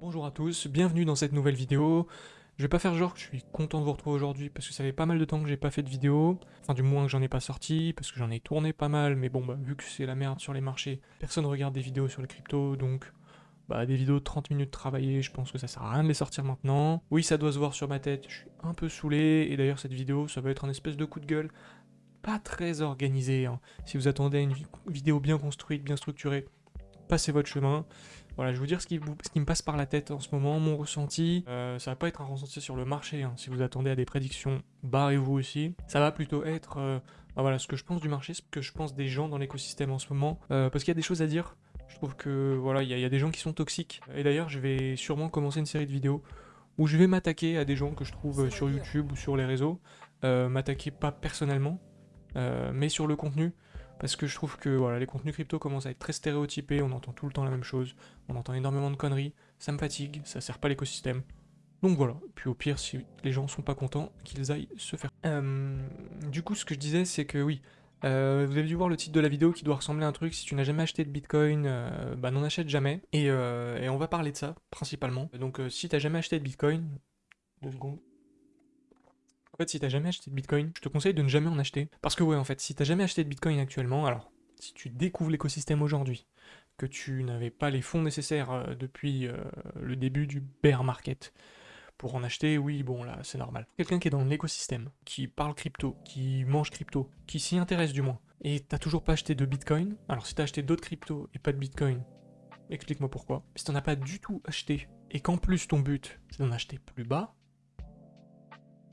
Bonjour à tous, bienvenue dans cette nouvelle vidéo. Je vais pas faire genre que je suis content de vous retrouver aujourd'hui parce que ça fait pas mal de temps que j'ai pas fait de vidéo. Enfin du moins que j'en ai pas sorti parce que j'en ai tourné pas mal mais bon bah vu que c'est la merde sur les marchés, personne regarde des vidéos sur le crypto donc bah des vidéos de 30 minutes travaillées, je pense que ça sert à rien de les sortir maintenant. Oui ça doit se voir sur ma tête, je suis un peu saoulé et d'ailleurs cette vidéo ça va être un espèce de coup de gueule pas très organisé. Hein. Si vous attendez une vidéo bien construite, bien structurée, passez votre chemin. Voilà, je vais vous dire ce qui, me passe par la tête en ce moment, mon ressenti. Euh, ça va pas être un ressenti sur le marché, hein. si vous attendez à des prédictions, barrez-vous aussi. Ça va plutôt être euh, bah voilà, ce que je pense du marché, ce que je pense des gens dans l'écosystème en ce moment. Euh, parce qu'il y a des choses à dire. Je trouve que voilà, il y, a des gens qui sont toxiques. Et d'ailleurs, je vais sûrement commencer une série de vidéos où je vais m'attaquer à des gens que je trouve sur YouTube ou sur les réseaux. m'attaquer pas personnellement, mais sur le contenu parce que je trouve que voilà, les contenus crypto commencent à être très stéréotypés, on entend tout le temps la même chose, on entend énormément de conneries, ça me fatigue, ça sert pas l'écosystème. Donc voilà, puis au pire, si les gens sont pas contents, qu'ils aillent se faire. Euh, du coup, ce que je disais, c'est que oui, euh, vous avez dû voir le titre de la vidéo qui doit ressembler à un truc, si tu n'as jamais acheté de Bitcoin, euh, bah n'en achète jamais, et, on va parler de ça, principalement. Donc si t'as jamais acheté de Bitcoin, deux secondes, fait, si t'as jamais acheté de Bitcoin, je te conseille de ne jamais en acheter. Parce que ouais, en fait, si t'as jamais acheté de Bitcoin actuellement, alors, si tu découvres l'écosystème aujourd'hui, que tu n'avais pas les fonds nécessaires euh, depuis euh, le début du bear market pour en acheter, oui, bon, là, c'est normal. Quelqu'un qui est dans l'écosystème, qui parle crypto, qui mange crypto, qui s'y intéresse du moins, et t'as toujours pas acheté de Bitcoin, alors si t'as acheté d'autres cryptos et pas de Bitcoin, explique-moi pourquoi. Si t'en as pas du tout acheté, et qu'en plus ton but, c'est d'en acheter plus bas,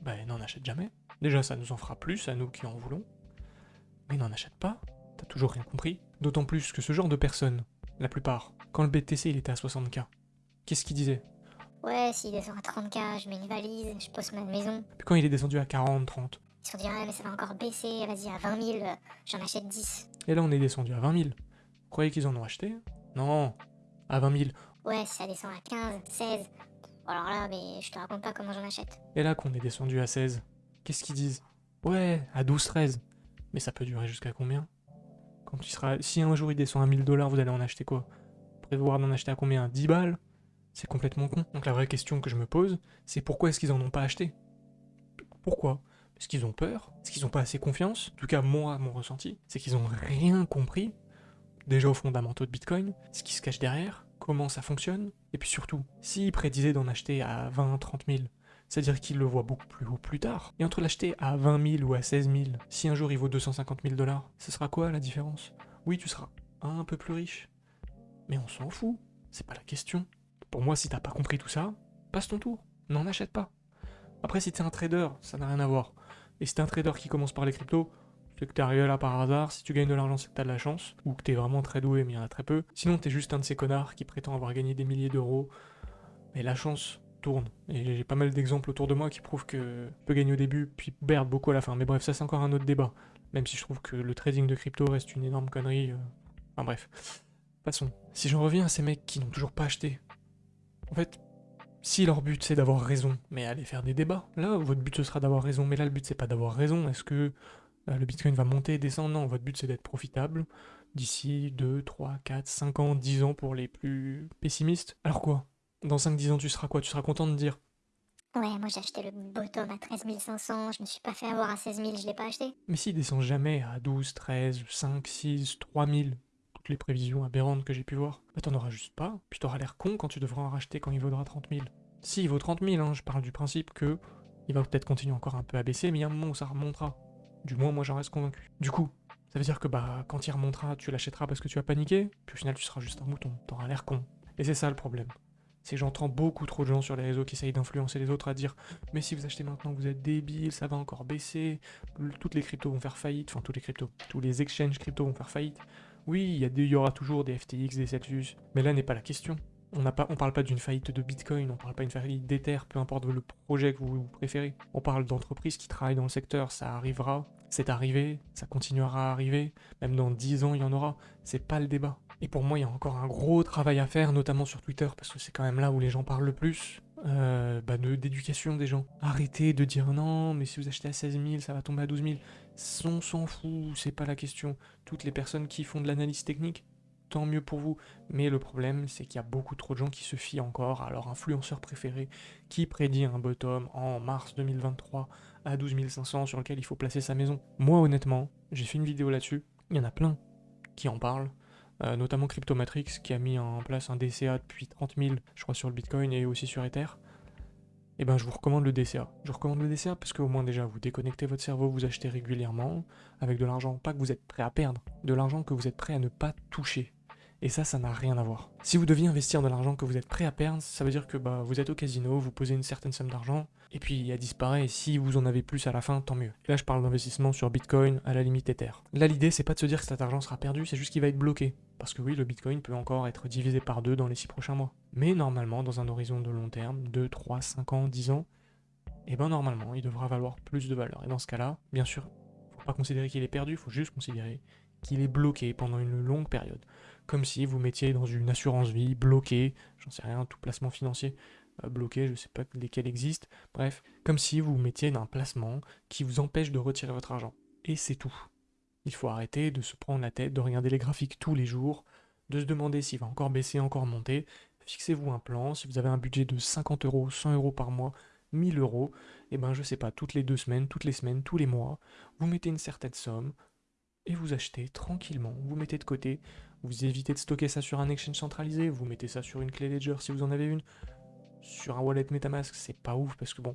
ben n'en achète jamais. Déjà, ça nous en fera plus à nous qui en voulons. Mais n'en achète pas, t'as toujours rien compris. D'autant plus que ce genre de personnes, la plupart, quand le BTC il était à 60k, qu'est-ce qu'il disait Ouais, s'il descend à 30k, je mets une valise, je pose ma maison. Puis quand il est descendu à 40, 30 Ils se sont dit, mais ça va encore baisser, vas-y, à 20 000, j'en achète 10. Et là, on est descendu à 20 000. Vous croyez qu'ils en ont acheté? Non, à 20 000. Ouais, ça descend à 15, 16, alors là, mais je te raconte pas comment j'en achète. Et là qu'on est descendu à 16, qu'est-ce qu'ils disent? Ouais, à 12-13. Mais ça peut durer jusqu'à combien? Quand tu seras... Si un jour il descend à 1000 dollars, vous allez en acheter quoi? Prévoir d'en acheter à combien? 10 balles? C'est complètement con. Donc la vraie question que je me pose, c'est pourquoi est-ce qu'ils en ont pas acheté? Pourquoi? Parce qu'ils ont peur Est-ce qu'ils ont pas assez confiance. En tout cas, moi, mon ressenti, c'est qu'ils ont rien compris, déjà aux fondamentaux de Bitcoin, ce qui se cache derrière, comment ça fonctionne, et puis surtout, s'il prédisait d'en acheter à 20, 30 000, c'est-à-dire qu'il le voit beaucoup plus haut plus tard, et entre l'acheter à 20 000 ou à 16 000, si un jour il vaut 250 000 dollars, ce sera quoi la différence? Oui, tu seras un peu plus riche, mais on s'en fout, c'est pas la question. Pour moi, si t'as pas compris tout ça, passe ton tour, n'en achète pas. Après, si t'es un trader, ça n'a rien à voir. Et si t'es un trader qui commence par les cryptos, que t'es arrivé là par hasard, si tu gagnes de l'argent c'est que t'as de la chance, ou que t'es vraiment très doué mais il y en a très peu. Sinon t'es juste un de ces connards qui prétend avoir gagné des milliers d'euros, mais la chance tourne. Et j'ai pas mal d'exemples autour de moi qui prouvent que peut gagner au début, puis perdre beaucoup à la fin. Mais bref, ça c'est encore un autre débat. Même si je trouve que le trading de crypto reste une énorme connerie. Euh. Enfin bref. Passons. Si j'en reviens à ces mecs qui n'ont toujours pas acheté, en fait, si leur but c'est d'avoir raison, mais allez faire des débats. Là, votre but ce sera d'avoir raison, mais là le but c'est pas d'avoir raison. Est-ce que le Bitcoin va monter, descendre. Non, votre but c'est d'être profitable d'ici 2, 3, 4, 5 ans, 10 ans pour les plus pessimistes. Alors quoi? Dans 5-10 ans, tu seras quoi? Tu seras content de dire Ouais, moi j'ai acheté le bottom à 13 500, je me suis pas fait avoir à 16 000, je l'ai pas acheté. Mais s'il descend jamais à 12, 13, 5, 6, 3 000, toutes les prévisions aberrantes que j'ai pu voir, bah t'en auras juste pas, puis t'auras l'air con quand tu devras en racheter quand il vaudra 30 000. Si, il vaut 30 000, hein, je parle du principe que il va peut-être continuer encore un peu à baisser, mais il y a un moment où ça remontera. Du moins, moi j'en reste convaincu. Du coup, ça veut dire que bah quand il remontera, tu l'achèteras parce que tu as paniqué, puis au final tu seras juste un mouton, t'auras l'air con. Et c'est ça le problème. C'est que j'entends beaucoup trop de gens sur les réseaux qui essayent d'influencer les autres à dire « Mais si vous achetez maintenant, vous êtes débile, ça va encore baisser, toutes les cryptos vont faire faillite, enfin tous les cryptos, tous les exchanges cryptos vont faire faillite. » Oui, il y, y aura toujours des FTX, des Celsius, mais là n'est pas la question. On ne parle pas d'une faillite de Bitcoin, on parle pas d'une faillite d'Ether, peu importe le projet que vous préférez. On parle d'entreprises qui travaillent dans le secteur, ça arrivera, c'est arrivé, ça continuera à arriver, même dans 10 ans il y en aura, c'est pas le débat. Et pour moi il y a encore un gros travail à faire, notamment sur Twitter, parce que c'est quand même là où les gens parlent le plus, euh, bah d'éducation des gens. Arrêtez de dire non, mais si vous achetez à 16 000, ça va tomber à 12 000. On s'en fout, c'est pas la question. Toutes les personnes qui font de l'analyse technique, tant mieux pour vous. Mais le problème, c'est qu'il y a beaucoup trop de gens qui se fient encore à leur influenceur préféré qui prédit un bottom en mars 2023 à 12 500 sur lequel il faut placer sa maison. Moi, honnêtement, j'ai fait une vidéo là-dessus. Il y en a plein qui en parlent. Euh, notamment Cryptomatrix qui a mis en place un DCA depuis 30 000, je crois, sur le Bitcoin et aussi sur Ether eh ben je vous recommande le DCA. Je recommande le DCA parce qu'au moins déjà vous déconnectez votre cerveau, vous achetez régulièrement avec de l'argent, pas que vous êtes prêt à perdre, de l'argent que vous êtes prêt à ne pas toucher. Et ça, ça n'a rien à voir. Si vous deviez investir de l'argent que vous êtes prêt à perdre, ça veut dire que bah, vous êtes au casino, vous posez une certaine somme d'argent, et puis elle disparaît, et si vous en avez plus à la fin, tant mieux. Là, je parle d'investissement sur Bitcoin, à la limite Ether. Là, l'idée, c'est pas de se dire que cet argent sera perdu, c'est juste qu'il va être bloqué. Parce que oui, le Bitcoin peut encore être divisé par deux dans les six prochains mois. Mais normalement, dans un horizon de long terme, 2, 3, 5 ans, 10 ans, et eh bien normalement, il devra valoir plus de valeur. Et dans ce cas-là, bien sûr, faut pas considérer qu'il est perdu, il faut juste considérer qu'il est bloqué pendant une longue période. Comme si vous mettiez dans une assurance vie bloqué, j'en sais rien, tout placement financier euh, bloqué, je ne sais pas lesquels existent, bref, comme si vous mettiez un placement qui vous empêche de retirer votre argent. Et c'est tout. Il faut arrêter de se prendre la tête, de regarder les graphiques tous les jours, de se demander s'il va encore baisser, encore monter. Fixez-vous un plan, si vous avez un budget de 50 euros, 100 euros par mois, 1000 euros, et eh ben je sais pas, toutes les deux semaines, toutes les semaines, tous les mois, vous mettez une certaine somme et vous achetez tranquillement, vous mettez de côté, vous évitez de stocker ça sur un exchange centralisé, vous mettez ça sur une clé Ledger si vous en avez une, sur un wallet Metamask, c'est pas ouf parce que bon,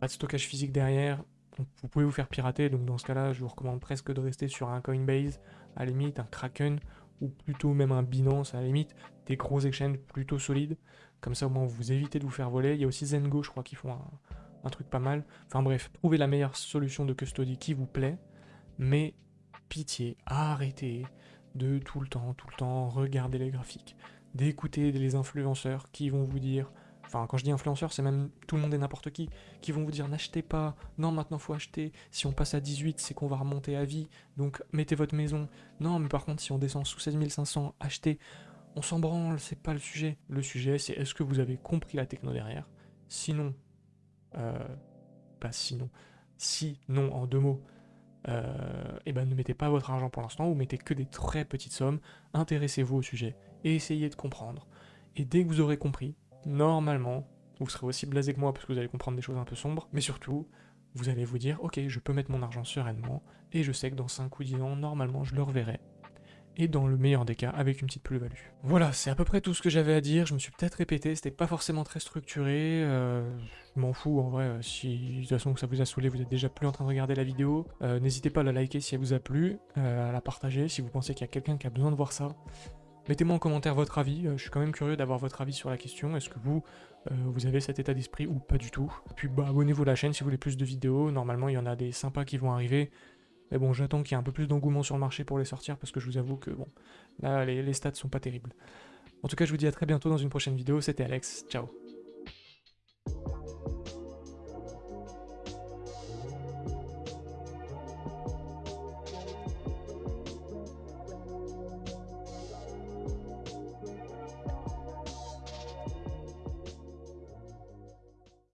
pas de stockage physique derrière, vous pouvez vous faire pirater, donc dans ce cas-là, je vous recommande presque de rester sur un Coinbase, à la limite un Kraken, ou plutôt même un Binance, à la limite, des gros exchanges plutôt solides. Comme ça, au moins, vous évitez de vous faire voler. Il y a aussi Zengo, je crois, qui font un, truc pas mal. Enfin bref, trouvez la meilleure solution de custody qui vous plaît. Mais pitié, arrêtez de tout le temps, tout le temps regarder les graphiques. D'écouter les influenceurs qui vont vous dire enfin quand je dis influenceurs, c'est même tout le monde et n'importe qui, qui vont vous dire n'achetez pas, non maintenant faut acheter, si on passe à 18 c'est qu'on va remonter à vie, donc mettez votre maison, non mais par contre si on descend sous 16 500, achetez, on s'en branle, c'est pas le sujet. Le sujet, c'est est-ce que vous avez compris la techno derrière? Sinon, euh, pas sinon, si non en deux mots, euh, eh ben ne mettez pas votre argent pour l'instant, vous mettez que des très petites sommes, intéressez-vous au sujet et essayez de comprendre. Et dès que vous aurez compris, normalement, vous serez aussi blasé que moi parce que vous allez comprendre des choses un peu sombres, mais surtout, vous allez vous dire, ok, je peux mettre mon argent sereinement, et je sais que dans 5 ou 10 ans, normalement, je le reverrai, et dans le meilleur des cas avec une petite plus-value. Voilà, c'est à peu près tout ce que j'avais à dire, je me suis peut-être répété, c'était pas forcément très structuré, euh, je m'en fous en vrai, euh, si de toute façon ça vous a saoulé, vous êtes déjà plus en train de regarder la vidéo, euh, n'hésitez pas à la liker si elle vous a plu, à la partager si vous pensez qu'il y a quelqu'un qui a besoin de voir ça. Mettez-moi en commentaire votre avis, je suis quand même curieux d'avoir votre avis sur la question, est-ce que vous, vous avez cet état d'esprit ou pas du tout Puis bah, abonnez-vous à la chaîne si vous voulez plus de vidéos, normalement il y en a des sympas qui vont arriver, mais bon, j'attends qu'il y ait un peu plus d'engouement sur le marché pour les sortir parce que je vous avoue que bon, là les, les stats sont pas terribles. En tout cas, je vous dis à très bientôt dans une prochaine vidéo. C'était Alex. Ciao.